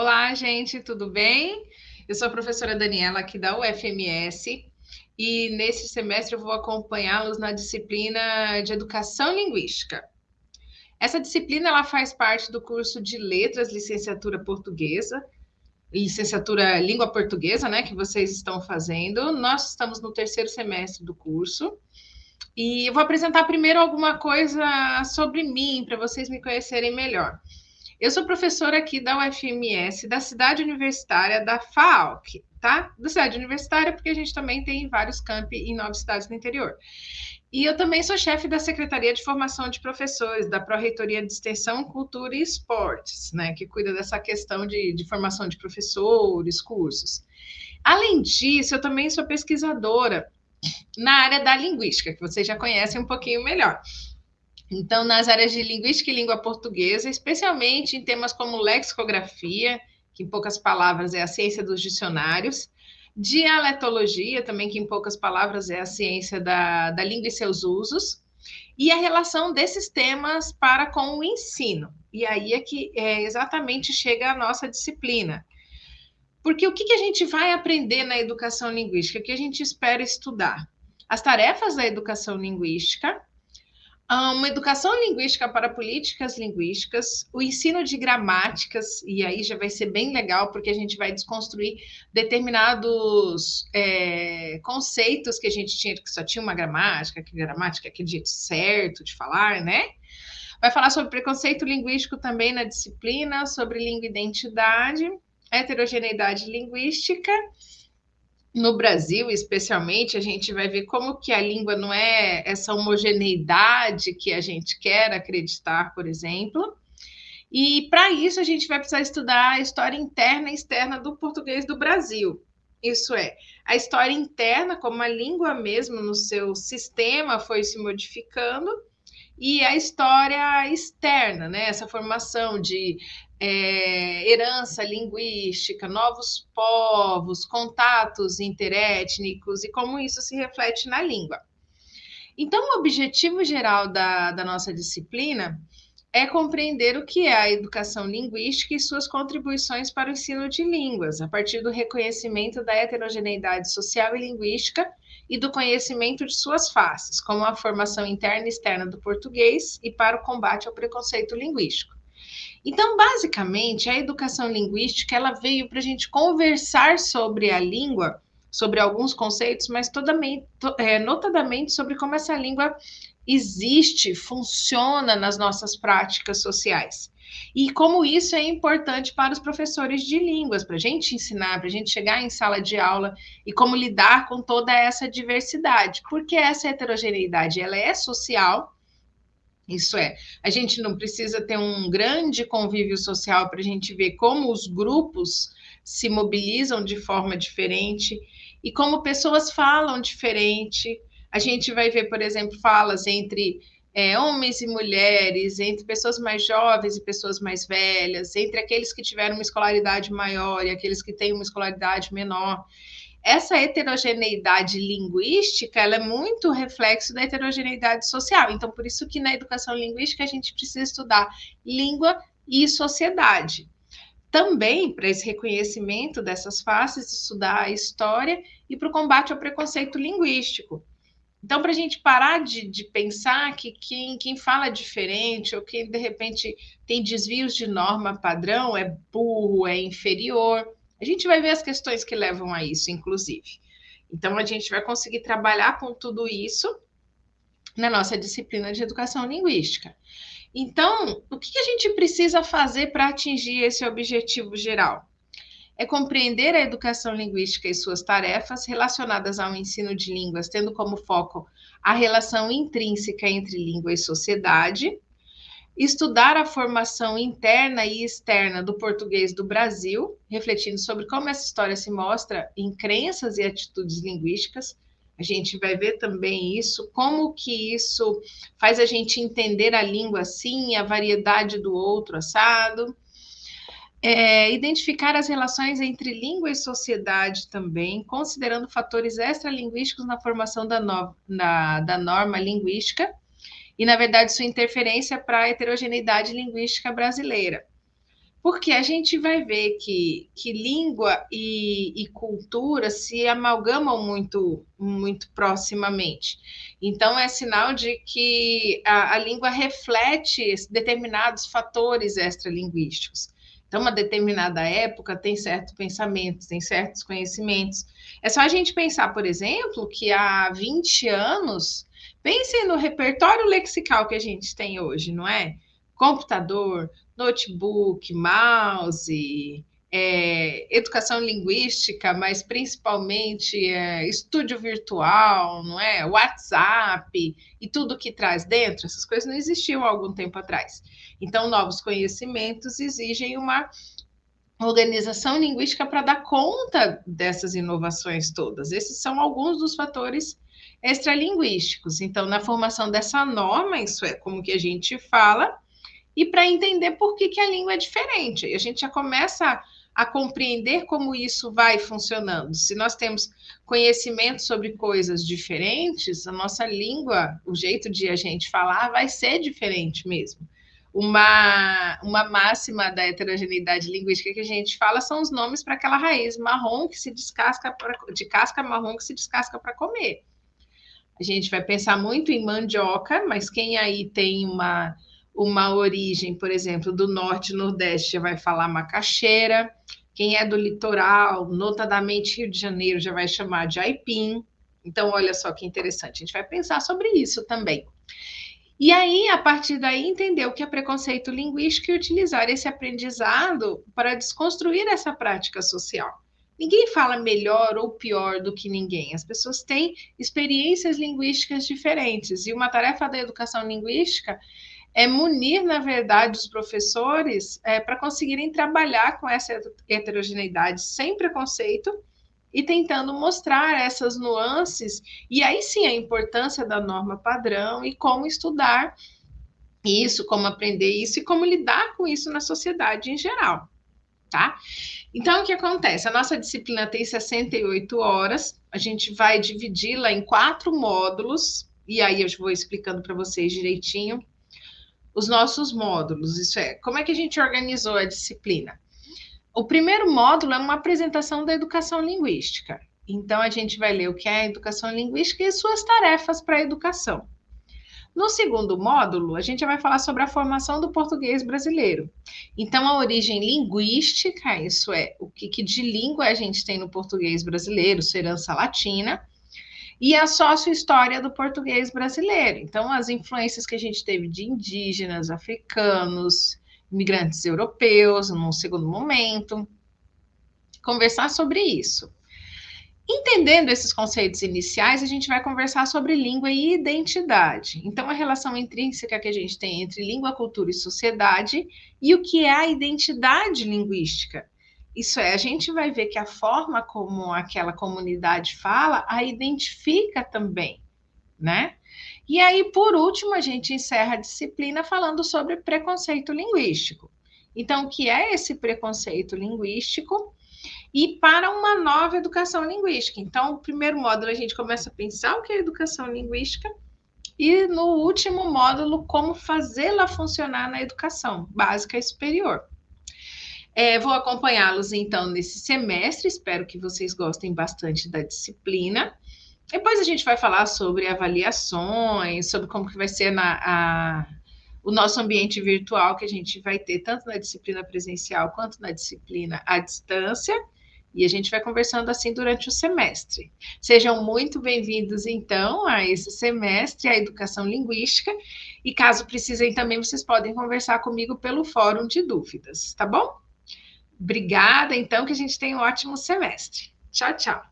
Olá, gente, tudo bem? Eu sou a professora Daniela aqui da UFMS e nesse semestre eu vou acompanhá-los na disciplina de Educação Linguística. Essa disciplina ela faz parte do curso de Letras, Licenciatura Portuguesa, Licenciatura Língua Portuguesa, né, que vocês estão fazendo. Nós estamos no terceiro semestre do curso. E eu vou apresentar primeiro alguma coisa sobre mim, para vocês me conhecerem melhor. Eu sou professora aqui da UFMS, da cidade universitária da FAOC, tá? Da cidade universitária, porque a gente também tem vários campi em nove cidades do interior. E eu também sou chefe da Secretaria de Formação de Professores, da Pró-Reitoria de Extensão, Cultura e Esportes, né, que cuida dessa questão de, de formação de professores, cursos. Além disso, eu também sou pesquisadora na área da linguística, que vocês já conhecem um pouquinho melhor. Então, nas áreas de linguística e língua portuguesa, especialmente em temas como lexicografia, que em poucas palavras é a ciência dos dicionários, dialetologia, também que em poucas palavras é a ciência da, da língua e seus usos, e a relação desses temas para com o ensino. E aí é que é, exatamente chega a nossa disciplina. Porque o que, que a gente vai aprender na educação linguística? O que a gente espera estudar? As tarefas da educação linguística, uma educação linguística para políticas linguísticas, o ensino de gramáticas, e aí já vai ser bem legal, porque a gente vai desconstruir determinados é, conceitos que a gente tinha, que só tinha uma gramática, que gramática é aquele jeito certo de falar, né? Vai falar sobre preconceito linguístico também na disciplina, sobre língua e identidade, heterogeneidade linguística, no Brasil, especialmente, a gente vai ver como que a língua não é essa homogeneidade que a gente quer acreditar, por exemplo. E para isso a gente vai precisar estudar a história interna e externa do português do Brasil. Isso é, a história interna, como a língua mesmo no seu sistema foi se modificando, e a história externa, né? Essa formação de é, herança linguística, novos povos, contatos interétnicos e como isso se reflete na língua. Então, o objetivo geral da, da nossa disciplina é compreender o que é a educação linguística e suas contribuições para o ensino de línguas, a partir do reconhecimento da heterogeneidade social e linguística e do conhecimento de suas faces, como a formação interna e externa do português e para o combate ao preconceito linguístico. Então, basicamente, a educação linguística ela veio para a gente conversar sobre a língua, sobre alguns conceitos, mas todamente, é, notadamente sobre como essa língua existe, funciona nas nossas práticas sociais. E como isso é importante para os professores de línguas, para a gente ensinar, para a gente chegar em sala de aula e como lidar com toda essa diversidade, porque essa heterogeneidade ela é social, isso é, a gente não precisa ter um grande convívio social para a gente ver como os grupos se mobilizam de forma diferente e como pessoas falam diferente. A gente vai ver, por exemplo, falas entre é, homens e mulheres, entre pessoas mais jovens e pessoas mais velhas, entre aqueles que tiveram uma escolaridade maior e aqueles que têm uma escolaridade menor essa heterogeneidade linguística ela é muito reflexo da heterogeneidade social. Então, por isso que na educação linguística a gente precisa estudar língua e sociedade. Também para esse reconhecimento dessas faces, estudar a história e para o combate ao preconceito linguístico. Então, para a gente parar de, de, pensar que quem, quem fala diferente ou quem de repente tem desvios de norma padrão é burro, é inferior. A gente vai ver as questões que levam a isso, inclusive. Então, a gente vai conseguir trabalhar com tudo isso na nossa disciplina de educação linguística. Então, o que a gente precisa fazer para atingir esse objetivo geral? É compreender a educação linguística e suas tarefas relacionadas ao ensino de línguas, tendo como foco a relação intrínseca entre língua e sociedade, estudar a formação interna e externa do português do Brasil, refletindo sobre como essa história se mostra em crenças e atitudes linguísticas. A gente vai ver também isso, como que isso faz a gente entender a língua assim, a variedade do outro assado. É, identificar as relações entre língua e sociedade também, considerando fatores extralinguísticos na formação da, no, na, da norma linguística e, na verdade, sua interferência para a heterogeneidade linguística brasileira. porque a gente vai ver que, que língua e, e, cultura se amalgamam muito, muito proximamente. Então, é sinal de que a, a língua reflete determinados fatores extralinguísticos. Então, uma determinada época tem certos pensamentos, tem certos conhecimentos. É só a gente pensar, por exemplo, que há 20 anos, pensem no repertório lexical que a gente tem hoje, não é? Computador, notebook, mouse, é, educação linguística, mas principalmente é, estúdio virtual, não é? WhatsApp e tudo que traz dentro, essas coisas não existiam há algum tempo atrás. Então, novos conhecimentos exigem uma organização linguística para dar conta dessas inovações todas. Esses são alguns dos fatores extralinguísticos. Então, na formação dessa norma, isso é como que a gente fala, e para entender por que, que a língua é diferente. A gente já começa a compreender como isso vai funcionando. Se nós temos conhecimento sobre coisas diferentes, a nossa língua, o jeito de a gente falar vai ser diferente mesmo. Uma, uma máxima da heterogeneidade linguística que a gente fala são os nomes para aquela raiz marrom que se descasca pra, de casca marrom que se descasca para comer. A gente vai pensar muito em mandioca, mas quem aí tem uma uma origem, por exemplo, do norte e nordeste já vai falar macaxeira. Quem é do litoral, notadamente Rio de Janeiro, já vai chamar de aipim. Então, olha só que interessante. A gente vai pensar sobre isso também. E aí, a partir daí, entender o que é preconceito linguístico e utilizar esse aprendizado para desconstruir essa prática social. Ninguém fala melhor ou pior do que ninguém. As pessoas têm experiências linguísticas diferentes. E uma tarefa da educação linguística é munir, na verdade, os professores é, para conseguirem trabalhar com essa heterogeneidade sem preconceito e tentando mostrar essas nuances, e aí sim a importância da norma padrão e como estudar isso, como aprender isso e como lidar com isso na sociedade em geral, tá? Então, o que acontece? A nossa disciplina tem 68 horas, a gente vai dividi-la em quatro módulos, e aí eu vou explicando para vocês direitinho os nossos módulos. Isso é, como é que a gente organizou a disciplina? O primeiro módulo é uma apresentação da educação linguística. Então, a gente vai ler o que é a educação linguística e suas tarefas para a educação. No segundo módulo, a gente vai falar sobre a formação do português brasileiro. Então, a origem linguística, isso é, o que, que de língua a gente tem no português brasileiro, sua herança latina, e a sócio-história do português brasileiro. Então, as influências que a gente teve de indígenas, africanos, imigrantes europeus, num segundo momento. Conversar sobre isso. Entendendo esses conceitos iniciais, a gente vai conversar sobre língua e identidade. Então, a relação intrínseca que a gente tem entre língua, cultura e sociedade e o que é a identidade linguística. Isso é, a gente vai ver que a forma como aquela comunidade fala a identifica também, né? E aí, por último, a gente encerra a disciplina falando sobre preconceito linguístico. Então, o que é esse preconceito linguístico? E para uma nova educação linguística. Então, o primeiro módulo a gente começa a pensar o que é educação linguística, e no último módulo, como fazê-la funcionar na educação básica e superior. É, vou acompanhá-los então nesse semestre, espero que vocês gostem bastante da disciplina. Depois a gente vai falar sobre avaliações, sobre como que vai ser na, a, o nosso ambiente virtual que a gente vai ter, tanto na disciplina presencial quanto na disciplina à distância. E a gente vai conversando assim durante o semestre. Sejam muito bem-vindos, então, a esse semestre, a Educação Linguística. E caso precisem também, vocês podem conversar comigo pelo Fórum de Dúvidas, tá bom? Obrigada, então, que a gente tenha um ótimo semestre. Tchau, tchau.